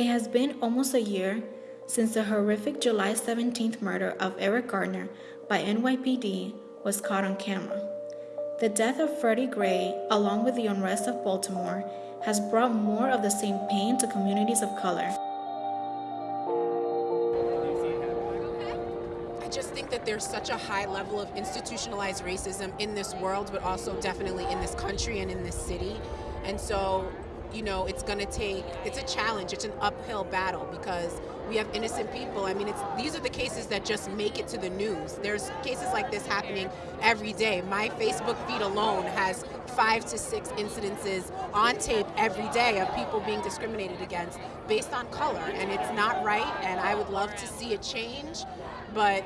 It has been almost a year since the horrific July 17th murder of Eric Garner by NYPD was caught on camera. The death of Freddie Gray, along with the unrest of Baltimore, has brought more of the same pain to communities of color. I just think that there's such a high level of institutionalized racism in this world, but also definitely in this country and in this city. And so you know, it's going to take, it's a challenge, it's an uphill battle because we have innocent people. I mean, it's these are the cases that just make it to the news. There's cases like this happening every day. My Facebook feed alone has five to six incidences on tape every day of people being discriminated against based on color. And it's not right, and I would love to see a change, but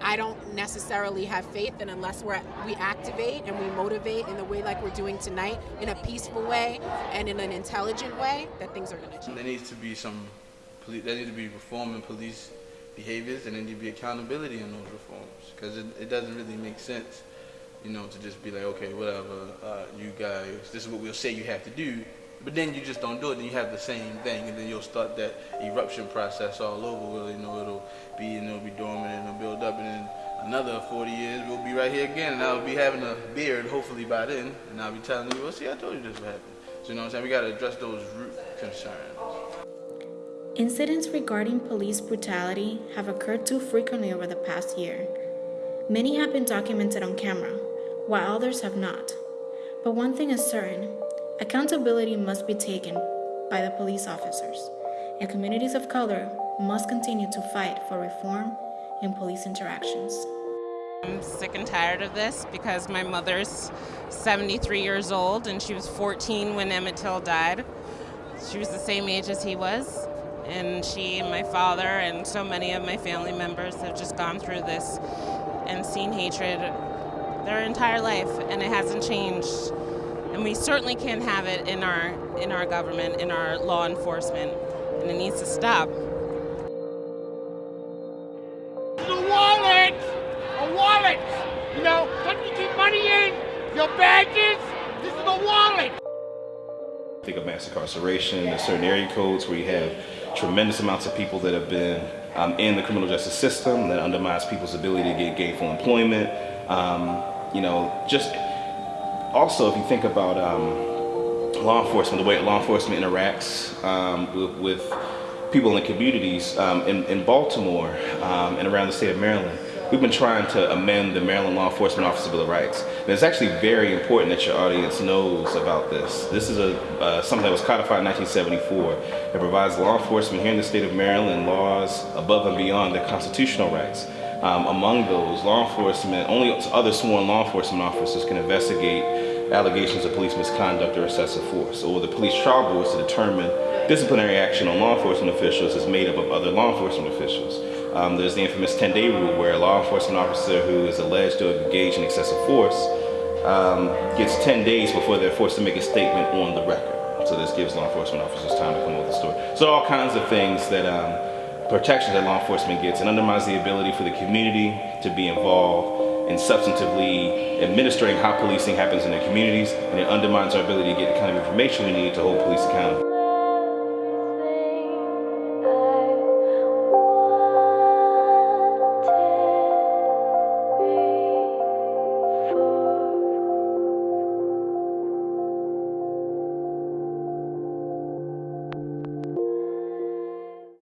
I don't necessarily have faith and unless we're, we activate and we motivate in the way like we're doing tonight, in a peaceful way and in an intelligent way, that things are going to change. There needs to be some, there needs to be reform in police behaviors and there needs to be accountability in those reforms because it, it doesn't really make sense, you know, to just be like, okay, whatever, uh, you guys, this is what we'll say you have to do, but then you just don't do it, then you have the same thing, and then you'll start that eruption process all over. You know, it'll be and it'll be dormant another 40 years we'll be right here again, and I'll be having a beard hopefully by then, and I'll be telling you, well, see, I told you this would happen. So you know what I'm saying? We got to address those root concerns. Incidents regarding police brutality have occurred too frequently over the past year. Many have been documented on camera, while others have not. But one thing is certain Accountability must be taken by the police officers, and communities of color must continue to fight for reform in police interactions. I'm sick and tired of this because my mother's 73 years old and she was 14 when Emmett Till died. She was the same age as he was, and she and my father and so many of my family members have just gone through this and seen hatred their entire life, and it hasn't changed and we certainly can't have it in our in our government, in our law enforcement, and it needs to stop. You know, something you keep money in, your badges. This is a wallet. Think of mass incarceration, there's certain area codes where you have tremendous amounts of people that have been um, in the criminal justice system that undermines people's ability to get gainful employment. Um, you know, just also, if you think about um, law enforcement, the way law enforcement interacts um, with, with, people in the communities um, in, in, Baltimore um, and around the state of Maryland, we've been trying to amend the Maryland Law Enforcement Officer Bill of Rights. And it's actually very important that your audience knows about this. This is a uh, something that was codified in 1974. It provides law enforcement here in the state of Maryland laws above and beyond their constitutional rights. Um, among those, law enforcement, only other sworn law enforcement officers can investigate allegations of police misconduct or excessive force, or the police trial boards to determine disciplinary action on law enforcement officials is made up of other law enforcement officials. Um, there's the infamous 10-day rule where a law enforcement officer who is alleged to have engaged in excessive force um, gets 10 days before they're forced to make a statement on the record. So this gives law enforcement officers time to come up with a story. So all kinds of things that um, protections that law enforcement gets and undermines the ability for the community to be involved in substantively administering how policing happens in their communities and it undermines our ability to get the kind of information we need to hold police accountable.